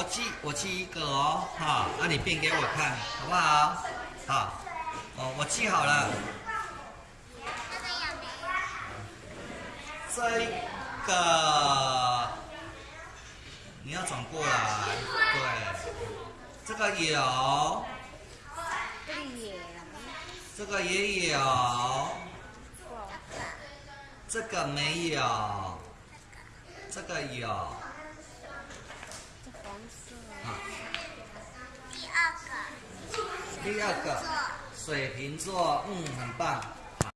我记我记一个哦，哈，那你变给我看，好不好？好，哦，我记好了。这个你要转过来，对，这个有，这个也有，这个没有，这个有。第二个。第二个，水瓶座，嗯，很棒。